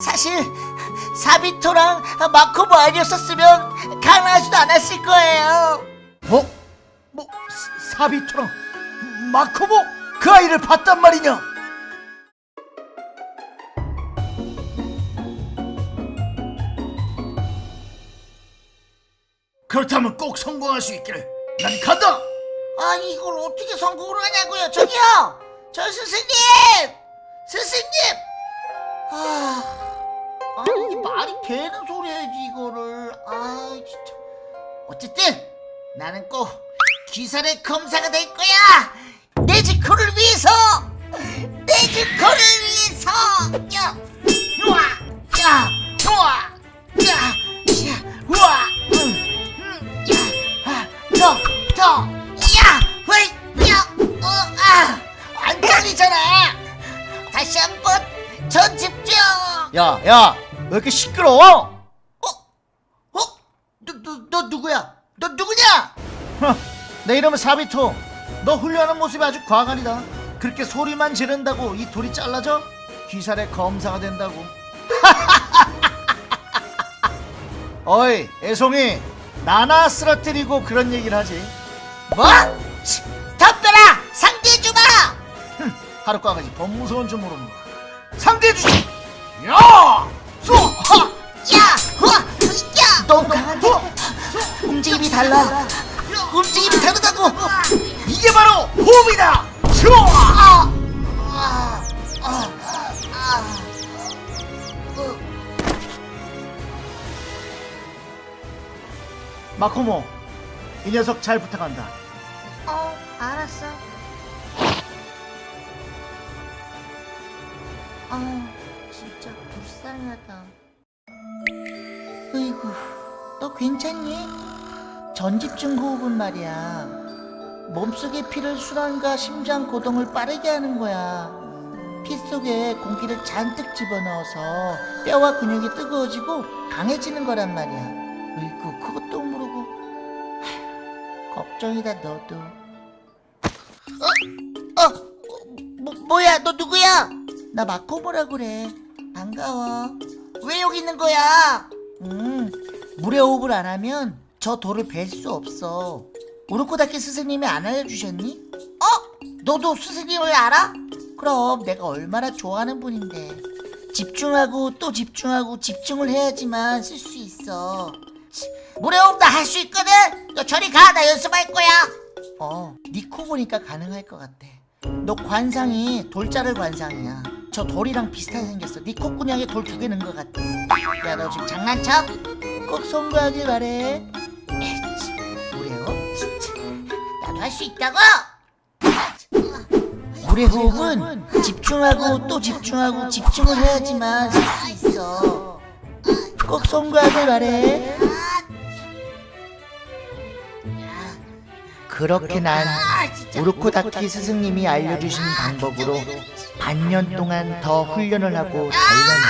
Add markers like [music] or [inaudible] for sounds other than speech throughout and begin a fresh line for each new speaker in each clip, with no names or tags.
사실 사비토랑 마코모 아니었었으면 가능하지도 않았을 거예요.
뭐? 뭐 사- 사비토랑 마코모 그 아이를 봤단 말이냐? 그렇다면 꼭 성공할 수 있기를 난 간다!
아니 이걸 어떻게 성공을 하냐고요? 저기요, 저 스승님. 되는 소리야지 이거를. 아 진짜. 어쨌든 나는 꼭 기사의 검사가 될 거야. 내 직코를 위해서, 내 직코를 위해서. 야, 우와, 야, 우와, 야, 야, 우와, 음, 음, 야, 아, 야, 왜, 야, 어, 아, 안 떨리잖아. 다시 한번 전 집중.
야, 야, 왜 이렇게 시끄러워?
어, 어, 너, 너, 너 누구야? 너 누구냐?
흥, 내 이름은 사비토. 너 훈련하는 모습이 아주 과간이다. 그렇게 소리만 지른다고 이 돌이 잘라져? 귀살의 검사가 된다고. [laughs] 어이, 애송이. 나나 쓰러뜨리고 그런 얘기를 하지.
뭐? 치, 덤벼라! 상대해주마! [laughs]
흠, 하루과 같이 더 무서운 줄 모릅니다. 상대주지! 야!
야! 너무 강한데? 움직임이 달라. 움직임이 다르다고!
이게 바로 호흡이다! 슈아!
어,
마코모, 이 녀석 잘 부탁한다.
어, 알았어. 아, 진짜 불쌍하다. 으이구, 너 괜찮니? 전집중 호흡은 말이야. 몸속의 피를 순환과 심장 고동을 빠르게 하는 거야. 피 속에 공기를 잔뜩 집어넣어서 뼈와 근육이 뜨거워지고 강해지는 거란 말이야. 으이구, 그것도 모르고. 하, 걱정이다, 너도. 어, 어, 뭐, 뭐야, 너 누구야? 나 마코모라 그래. 반가워. 왜 여기 있는 거야? 음, 물에 호흡을 안 하면 저 돌을 뵐 수 없어. 우르코다케 스승님이 안 알려주셨니? 어? 너도 스승님을 알아? 그럼 내가 얼마나 좋아하는 분인데. 집중하고 또 집중하고 집중을 해야지만 쓸 수 있어. 치, 물에 호흡 다할수 있거든? 너 저리 가, 나 연습할 거야. 어, 니코 보니까 가능할 것 같아. 너 관상이 돌자를 관상이야. 저 돌이랑 비슷하게 생겼어. 네 콧구멍에 돌 두 개 넣은 것 같아. 야, 너 지금 장난쳐? 꼭 송구하길 바래. 에이치, 뭐래요? 진짜. 나도 할 수 있다고? 물의 호흡은 집중하고 또 집중하고 집중을 해야지만 쓸수 있어. 꼭 송구하길 바래. 그렇게 난 우르코다키 스승님이 알려주신 방법으로 반년 동안 더 훈련을 하고 단련해.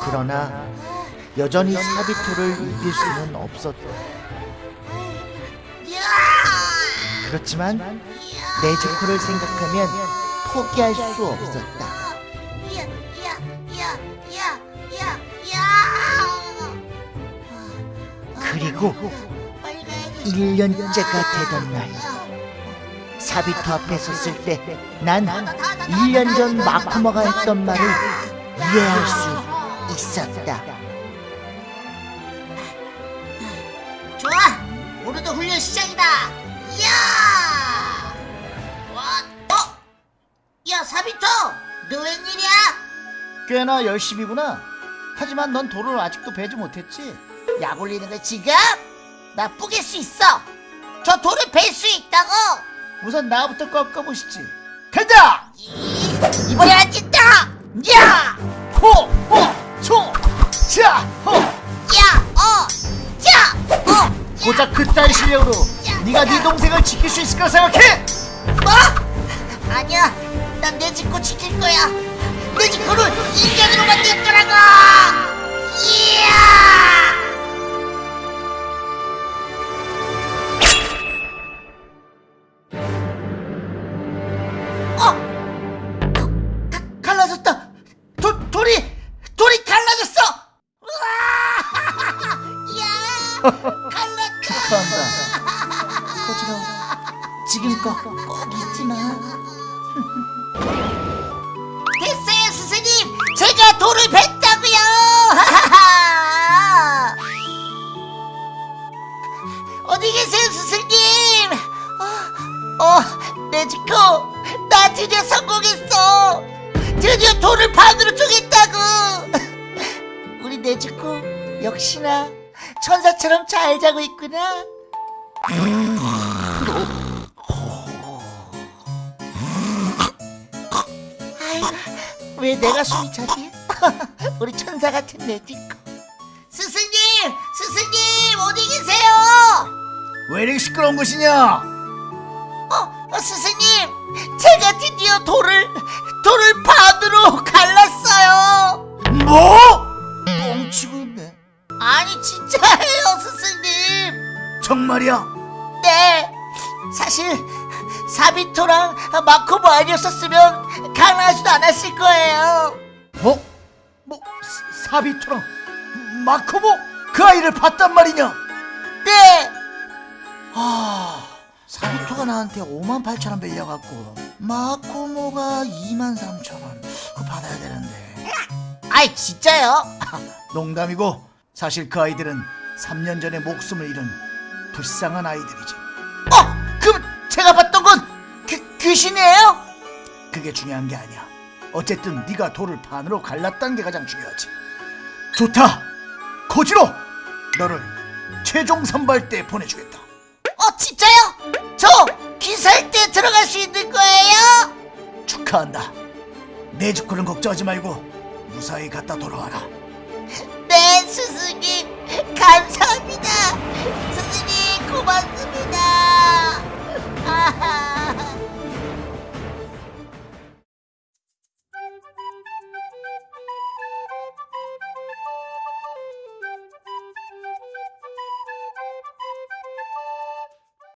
그러나 여전히 사비토를 이길 수는 없었다. 그렇지만 네즈코를 생각하면 포기할 수 없었다. 그리고 1년째가 되던 날 사비토 앞에 섰을 때 난 1년 전 마쿠마가 했던 말을 이해할 수 있었다 좋아! 오늘도 훈련 시작이다! 이야! 와, 어? 야 사비토! 너 웬일이야?
꽤나 열심히구나. 하지만 넌 돌을 아직도 베지 못했지.
약 올리는 거 지금? 나 뿌갤 수 있어! 저 돌을 벨수 있다고!
우선 나부터 꺾어보시지. 간다!
이번에 안 진다! 야!
호! 호! 초! 자! 호!
야! 어! 자! 어!
고작 그따위 실력으로 네가 네 동생을 지킬 수 있을 거라 생각해?
뭐? 아니야. 난내 집코 지킬 거야. 내 집코를 인간으로 만들 거라고! 이야!
축하한다.
거지러 지금껏 꼭 잊지마. [laughs] 됐어요 스승님. 제가 돌을 뱉다고요. [laughs] 어디 계세요 스승님? 어, 어 네지코 나 드디어 성공했어. 드디어 돌을 반으로 쪼갰다고. [laughs] 우리 네지코 역시나 천사처럼 잘 자고 있구나. 아이고, 왜 내가 숨이 차지? [laughs] 우리 천사 같은 네지코. 스승님, 스승님 어디 계세요?
왜 이렇게 시끄러운 것이냐?
어, 어, 스승님, 제가 드디어 돌을 돌을 반
말이야?
네, 사실 사비토랑 마코모 아니었었으면 가능하지도 않았을 거예요.
뭐? 뭐 사- 사비토랑 마코모 그 아이를 봤단 말이냐?
네,
아 사비토가 나한테 5만 8천 원 빌려갖고 마코모가 2만 3천 원 그거 받아야 되는데
아이 진짜요?
농담이고 사실 그 아이들은 3년 전에 목숨을 잃은 불쌍한 아이들이지
어, 그럼 제가 봤던 건 귀, 귀신이에요?
그게 중요한 게 아니야 어쨌든 네가 돌을 반으로 갈랐다는 게 가장 중요하지 좋다 코지로 너를 최종 선발대에 보내주겠다
어, 진짜요? 저 기사일 때 들어갈 수 있는 거예요?
축하한다 내 주코는 걱정하지 말고 무사히 갔다 돌아와라
네, 스승님, 감사합니다. 小番組だ。[laughs]